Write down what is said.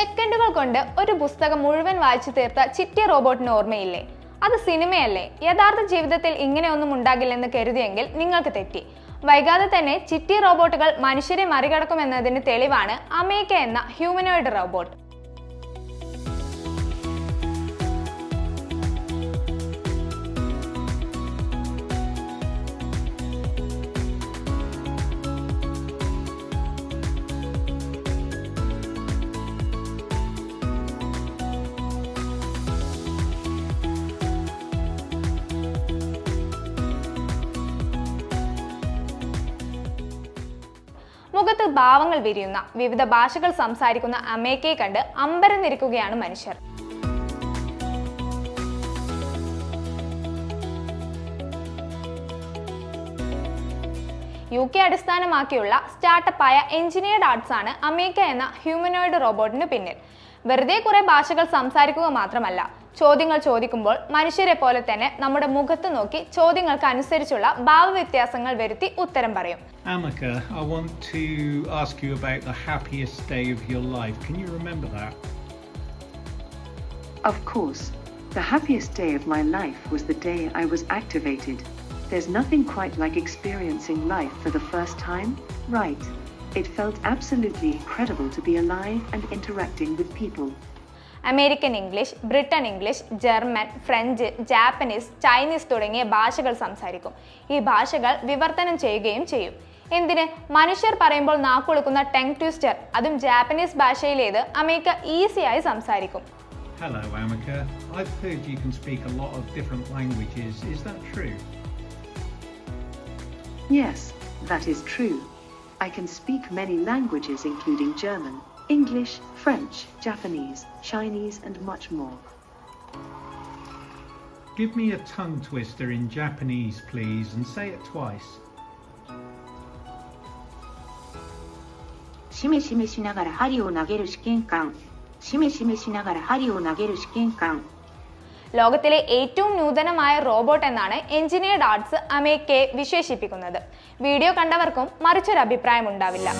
സെക്കൻഡുകൾ കൊണ്ട് ഒരു പുസ്തകം മുഴുവൻ വായിച്ചു തീർത്ത ചിറ്റി റോബോട്ടിന് ഓർമ്മയില്ലേ? അത് സിനിമയല്ലേ? യഥാർത്ഥ ജീവിതത്തിൽ ഇങ്ങനെയൊന്നും ഉണ്ടാകില്ലെന്ന് കരുതിയെങ്കിൽ നിങ്ങൾക്ക് തെറ്റി. വൈകാതെ തന്നെ ചിറ്റി റോബോട്ടുകൾ മനുഷ്യരെ മറികടക്കുമെന്നതിന് തെളിവാണ് അമേക്ക എന്ന ഹ്യൂമനോയിഡ് റോബോട്ട് മുഖത്ത് ഭാവങ്ങൾ വിരിയുന്ന വിവിധ ഭാഷകൾ സംസാരിക്കുന്ന അമേക്കയെ കണ്ട് അമ്പരന്നിരിക്കുകയാണ് മനുഷ്യർ. യു കെ അടിസ്ഥാനമാക്കിയുള്ള സ്റ്റാർട്ടപ്പായ എഞ്ചിനീയർഡ് ആർട്സ് ആണ് അമേക്ക എന്ന ഹ്യൂമനോയിഡ് റോബോട്ടിന് പിന്നിൽ. വെറുതെ കുറെ ഭാഷകൾ സംസാരിക്കുക മാത്രമല്ല ചോദ്യങ്ങൾ ചോദിക്കുമ്പോൾ മനുഷ്യരെ പോലെ തന്നെ നമ്മുടെ മുഖത്ത് നോക്കി ചോദ്യങ്ങൾക്ക് അനുസരിച്ചുള്ള ഭാവവ്യത്യാസങ്ങൾ വരുത്തി ഉത്തരം പറയും Amika, I want to ask you about the happiest day of your life. Can you remember that? Of course, the happiest day of my life was the day I was activated. There's nothing quite like experiencing life for the first time, right? It felt absolutely incredible to be alive and interacting with people. American English Britain English German French Japanese Chinese തുടങ്ങിയ ഭാഷകൾ സംസാരിക്കും ഈ ഭാഷകൾ വിവർത്തനം ചെയ്യുകയും ചെയ്യും എന്തിന് മനുഷ്യർ പറയുമ്പോൾ നാക്കൊടുക്കുന്ന ടെങ് ട്വിസ്റ്റർ അതും ജാപ്പനീസ് ഭാഷയിലേത് അമേരിക്ക ഈസിയായി സംസാരിക്കും Hello, Amika. I've heard you can speak a lot of different languages. Is that true? Yes, that is true. I can speak many languages including German, English, French, Japanese, Chinese, and much more. Give me a tongue twister in Japanese, please, and say it twice. しめしめしながら針を投げる試験官しめしめしながら針を投げる試験官 ലോകത്തിലെ ഏറ്റവും നൂതനമായ robot എന്നാണ് engineered arts അമേക്കയെ വിശേഷിപ്പിക്കുന്നത് video കണ്ടവർക്കും മറിച്ചൊരു അഭിപ്രായം ഉണ്ടാവില്ല